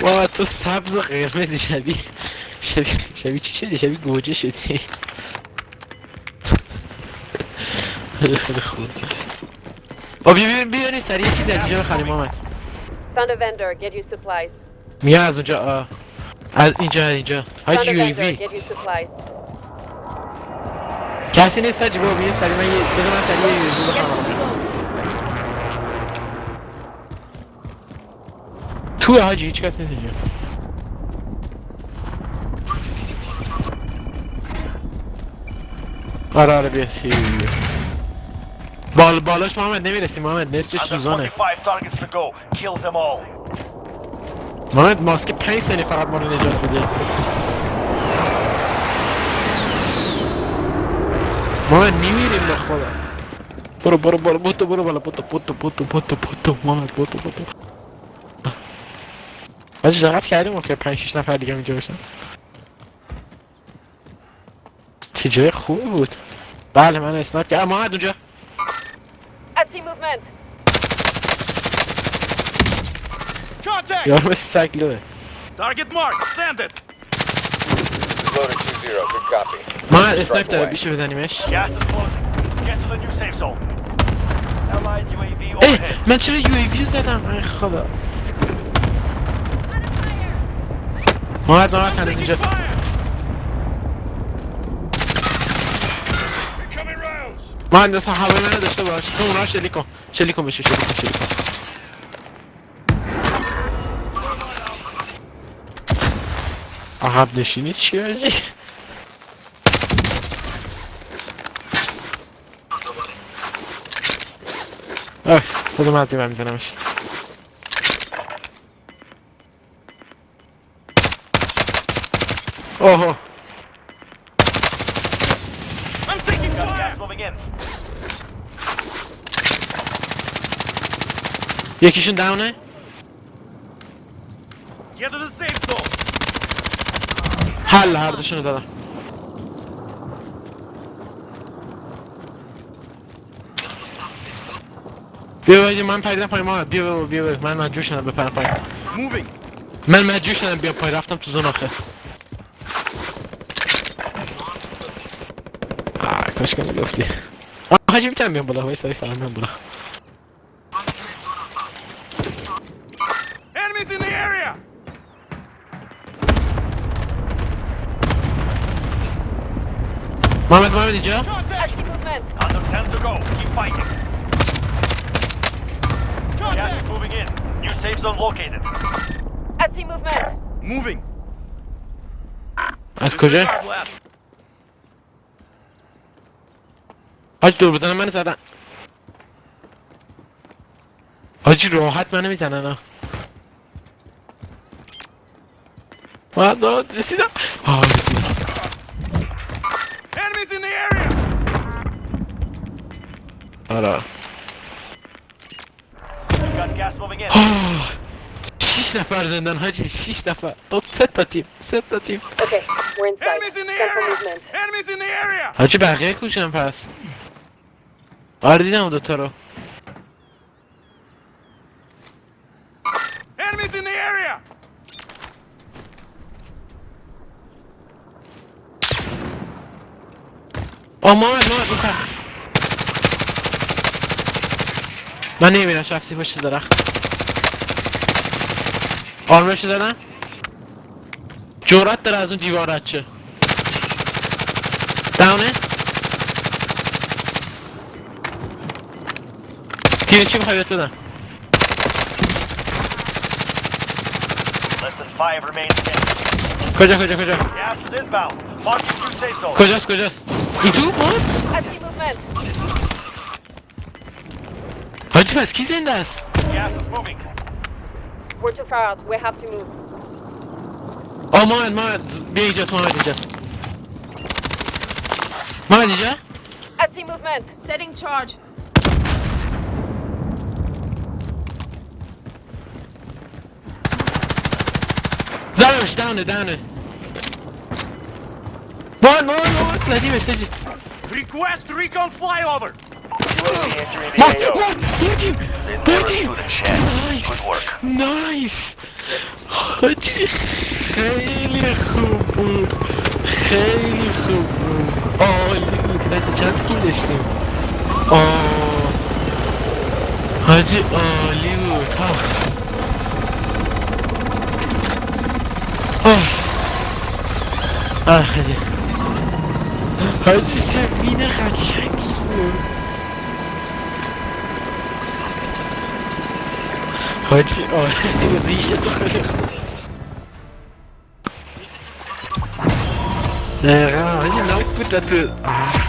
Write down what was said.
وا تو سبز و قرمز شبیه شبیه شبیه چی شدی شبیه گوجه شدی خیلی خوب با بیا بیا بیا بیا سریع چیزی از اینجا بخریم supplies. میگم از اونجا آه. از اینجا از اینجا های یو ای. وی. کسی نیست حاجی بابا بیا سریع من یه بذار من سریع یو ای وی بخرم بیا سی بال بالاش محمد نمیرسی محمد نصفش Under سوزانه 25 targets to go. Kills them all. محمد ماسک 5 ثانیه فقط ما رو نجات بده محمد میمیریم به خدا برو برو برو بوتو برو بالا بوتو بوتو بوتو بوتو بوتو محمد بوتو بوتو حاجی دقت کردیم که 5 6 نفر دیگه اینجا باشن چه جای خوبی بود بله من snipe کردم محمد اونجا! یارو مثل سگ low ه Target marked. Send it. Loader 2-0, good copy. محمد snipe داره میشه بزنیمش Gas is closing. Get to the new safe zone. Allied UAV ای. من چرا یو ای وی زدم ای خدا محمد محمد هنوز اینجاست. مهندس هوای منو داشته باش. تو اونا رو شلیک کن. شلیک کن بشه شلیک کن شلیک کن. عقب نشینی چی آجی خودم از دیوار میزنمش. اوه I'm taking fire. gas moving in. یکیشون داونه Get to the safe zone. حل هر دوشون زدم بیا باید من پریدم پای ما بیا بیا بیا, بیا. من مجبور شدم بپرم پای Moving. من مجبور شدم بیا پای رفتم تو زون آخه Başkanım laf diye. Aa hacı biten ben bula. Vaysa vaysa ben bula. Enemies in the area. Mehmet Mehmet ica. Under 10 to go. Keep fighting. Gas is moving in. New safe zone located. At movement. Moving. Let's go, Jay. حاج دور بزنم من زدن حاجی راحت منو می‌زنن. ها رسیدم. آه رسیدم. Enemies in the area. آره. Got gas moving in. آه. شیش نفر زندن حاجی شیش نفر. دو سه تا تیم سه تا تیم. حاجی بقیه کوشن پس؟ آره دیدم دوتا رو. Enemies in the area. آه محمد محمد. من نمی‌بینم شخصی پشت درخت. آرمش زدن؟ جورت داره از اون دیوار رد شه. 뒤에 침사위 뜨나? Less than five remain standing. Good job, good job, good job. Gas is We're too far out. We have to move. Oh, mine, mine. Be just mine, just. Mine, yeah? I see movement. Setting charge. Downish, downer, downer. One more, more. Следи ме, следи. Request recon flyover. What? What? Thank you. Thank you. Nice. Good work. Nice. Hele goed boep. Hele goed boep. Oh, dat is het kill is nu. Oh. Hadi, oh, lieve. Oh. Ah, hadi. Hadi sen yine kaçacak Gaat oh, rieche doch toch Nee, loopt. Ah.